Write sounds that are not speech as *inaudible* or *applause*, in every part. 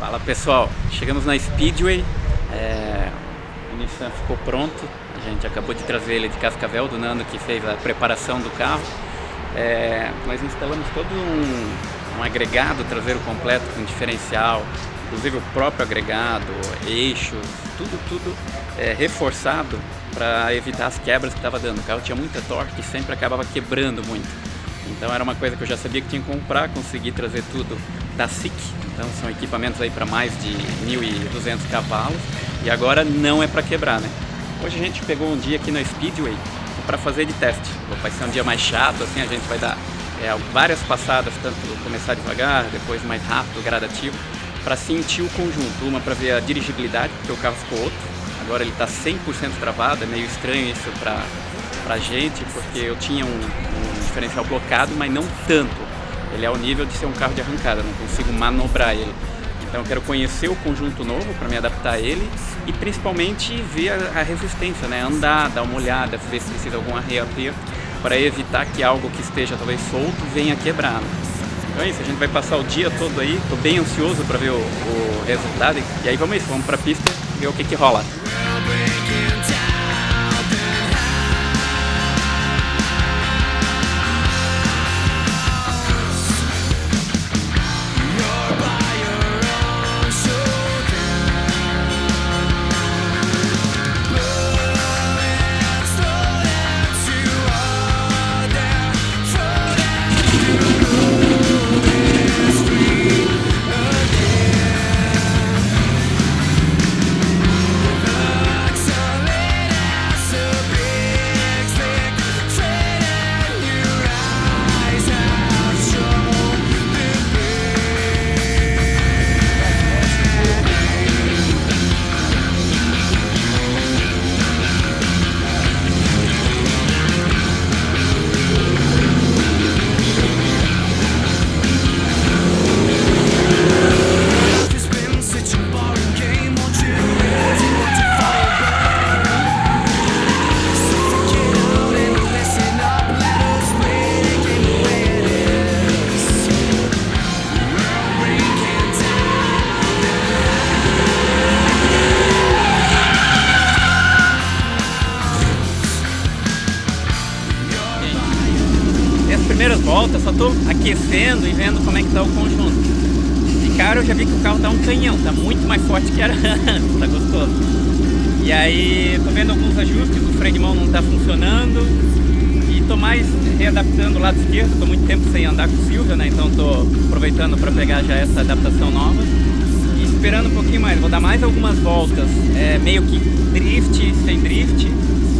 Fala pessoal, chegamos na Speedway, é, o Nissan ficou pronto, a gente acabou de trazer ele de Cascavel, do Nando que fez a preparação do carro. É, nós instalamos todo um, um agregado traseiro completo com diferencial, inclusive o próprio agregado, eixos, tudo, tudo é, reforçado para evitar as quebras que estava dando. O carro tinha muita torque e sempre acabava quebrando muito. Então era uma coisa que eu já sabia que tinha que comprar, consegui trazer tudo da SIC, então são equipamentos aí para mais de 1.200 cavalos e agora não é para quebrar, né? Hoje a gente pegou um dia aqui na Speedway para fazer de teste. Vai ser um dia mais chato, assim a gente vai dar é, várias passadas, tanto começar devagar, depois mais rápido, gradativo, para sentir o conjunto. Uma para ver a dirigibilidade, porque o carro ficou outro. Agora ele está 100% travado, é meio estranho isso para a gente, porque eu tinha um, um diferencial blocado, mas não tanto. Ele é ao nível de ser um carro de arrancada, não consigo manobrar ele. Então eu quero conhecer o conjunto novo para me adaptar a ele e principalmente ver a, resistência, né? Andar, dar uma olhada, ver se precisa algum arreio para evitar que algo que esteja talvez solto venha quebrar. Então é isso, a gente vai passar o dia todo aí, tô bem ansioso para ver o, o, resultado e aí vamos isso, vamos para a pista ver o que que rola. Primeiras voltas, só tô aquecendo e vendo como é que tá o conjunto. De cara eu já vi que o carro tá um canhão, tá muito mais forte que era antes, *laughs* tá gostoso. E aí tô vendo alguns ajustes, o freio de mão não tá funcionando e tô mais readaptando o lado esquerdo, tô muito tempo sem andar com o Silvia, né, então tô aproveitando para pegar já essa adaptação nova e esperando um pouquinho mais, vou dar mais algumas voltas, é, meio que drift, sem drift,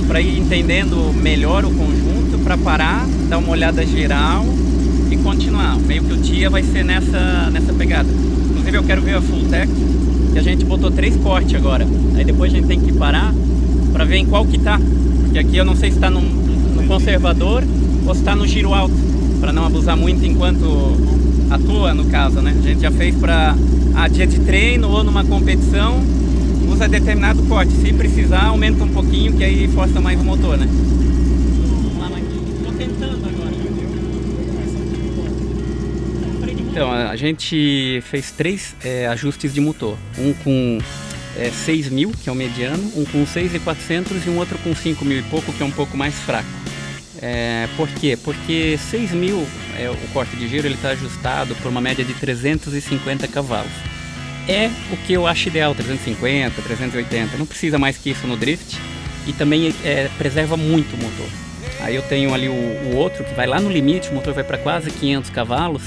para ir entendendo melhor o conjunto, para parar, dar uma olhada geral e continuar. Meio que o dia vai ser nessa, nessa pegada. Inclusive eu quero ver a Full Tech, que a gente botou três cortes agora. Aí depois a gente tem que parar para ver em qual que tá. Porque aqui eu não sei se está no, no conservador ou se está no giro alto, para não abusar muito enquanto atua no caso, né? A gente já fez para a dia de treino ou numa competição usa determinado corte. Se precisar, aumenta um pouquinho, que aí força mais o motor, né? Então, a gente fez três é, ajustes de motor. Um com é, 6 mil, que é o mediano, um com 6,400 e um outro com 5 mil e pouco, que é um pouco mais fraco. É, por quê? Porque 6 mil, é, o corte de giro, ele está ajustado por uma média de 350 cavalos é o que eu acho ideal, 350, 380, não precisa mais que isso no drift e também é, preserva muito o motor. Aí eu tenho ali o, o, outro que vai lá no limite, o motor vai para quase 500 cavalos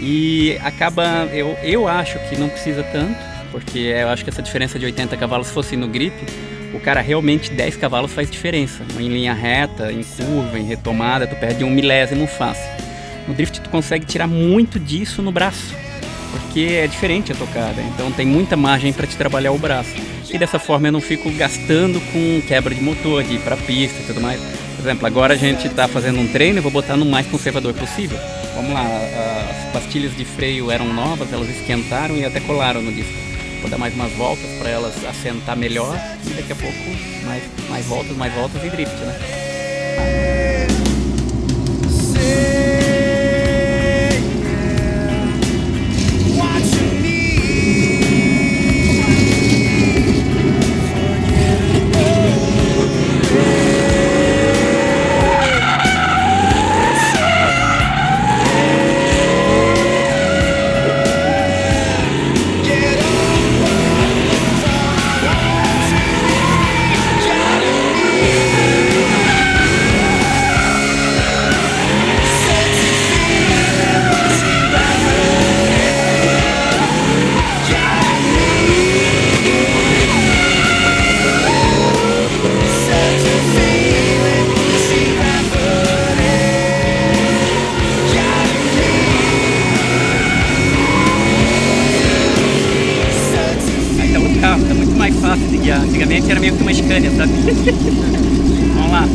e acaba, eu, eu acho que não precisa tanto, porque eu acho que essa diferença de 80 cavalos fosse no grip, o cara realmente 10 cavalos faz diferença, em linha reta, em curva, em retomada, tu perde um milésimo fácil. No drift tu consegue tirar muito disso no braço, porque é diferente a tocada, então tem muita margem para te trabalhar o braço. E dessa forma eu não fico gastando com quebra de motor, de ir para pista e tudo mais. Por exemplo, agora a gente está fazendo um treino, eu vou botar no mais conservador possível. Vamos lá, as pastilhas de freio eram novas, elas esquentaram e até colaram no disco. Vou dar mais umas voltas para elas assentar melhor e daqui a pouco mais, mais voltas, mais voltas e drift, né? E antigamente era meio que uma Scania, sabe? *laughs* Vamos lá.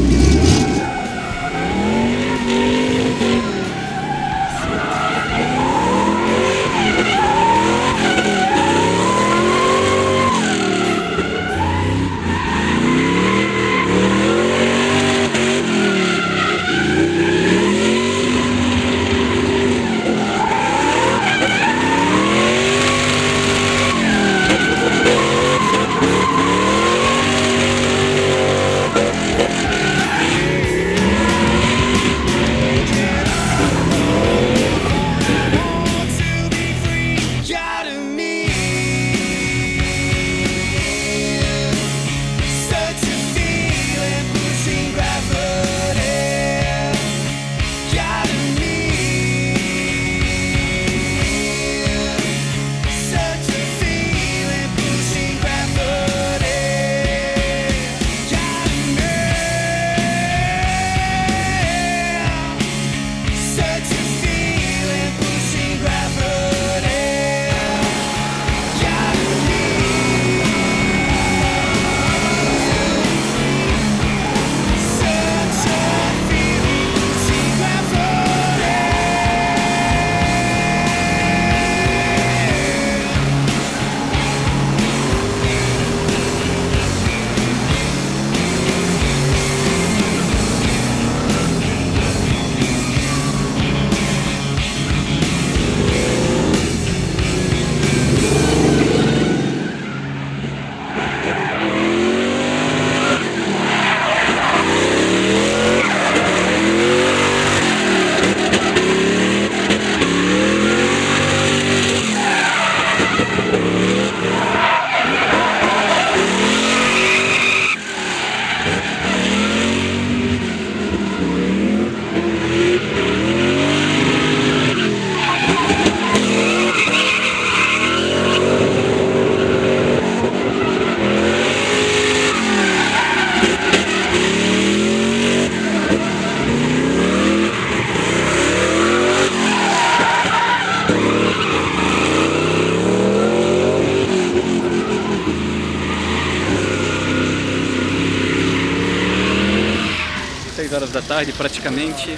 Horas da tarde praticamente.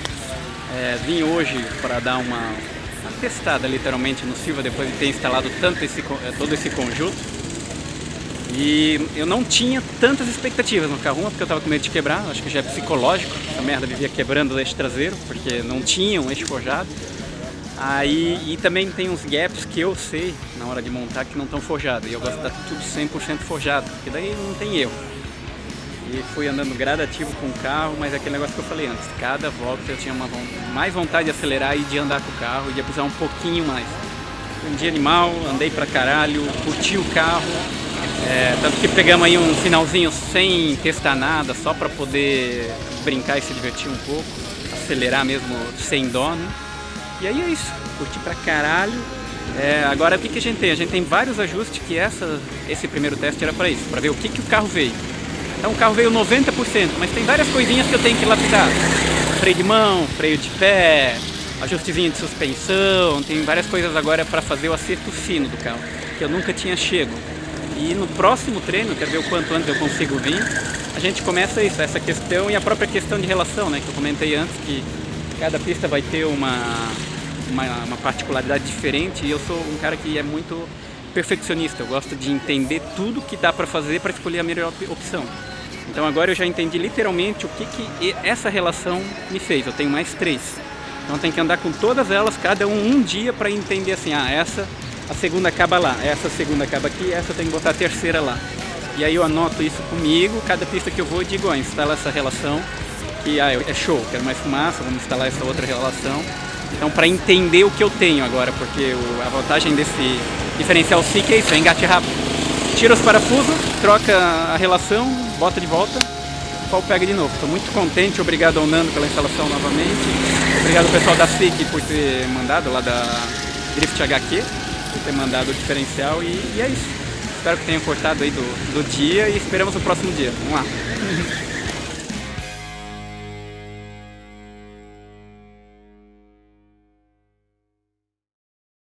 É, vim hoje para dar uma, uma, testada literalmente no Silva depois de ter instalado tanto esse, é, todo esse conjunto. E eu não tinha tantas expectativas no carro, uma porque eu estava com medo de quebrar, acho que já é psicológico, essa merda vivia quebrando o eixo traseiro, porque não tinha um eixo forjado. Aí, e também tem uns gaps que eu sei na hora de montar que não estão forjados, e eu gosto de dar tudo 100% forjado, porque daí não tem erro. E fui andando gradativo com o carro, mas é aquele negócio que eu falei antes, cada volta eu tinha uma, mais vontade de acelerar e de andar com o carro e de abusar um pouquinho mais. Um dia animal, andei pra caralho, curti o carro, é, tanto que pegamos aí um finalzinho sem testar nada, só para poder brincar e se divertir um pouco, acelerar mesmo sem dó, né? E aí é isso, curti pra caralho. É, agora o que, que a gente tem? A gente tem vários ajustes que essa, esse primeiro teste era para isso, para ver o que, que o carro veio. Então o carro veio 90%, mas tem várias coisinhas que eu tenho que lapidar. Freio de mão, freio de pé, ajustezinho de suspensão, tem várias coisas agora para fazer o acerto fino do carro, que eu nunca tinha chego. E no próximo treino, quero ver o quanto antes eu consigo vir, a gente começa isso, essa questão e a própria questão de relação, né, que eu comentei antes, que cada pista vai ter uma, uma, uma particularidade diferente e eu sou um cara que é muito perfeccionista, eu gosto de entender tudo que dá para fazer para escolher a melhor opção. Então agora eu já entendi literalmente o que, que essa relação me fez. Eu tenho mais três. Então tem que andar com todas elas, cada um um dia para entender assim, ah, essa, a segunda acaba lá, essa segunda acaba aqui, essa tem que botar a terceira lá. E aí eu anoto isso comigo, cada pista que eu vou eu digo, ó, instala essa relação, que ah, é show, quero mais fumaça, vamos instalar essa outra relação. Então para entender o que eu tenho agora, porque a vantagem desse diferencial SIC é isso, é engate rápido tira os parafusos, troca a relação, bota de volta, o pau pega de novo. Estou muito contente, obrigado ao Nando pela instalação novamente, obrigado ao pessoal da SIC por ter mandado, lá da Drift HQ, por ter mandado o diferencial e, e é isso. Espero que tenham cortado aí do, do dia e esperamos o próximo dia. Vamos lá! *laughs*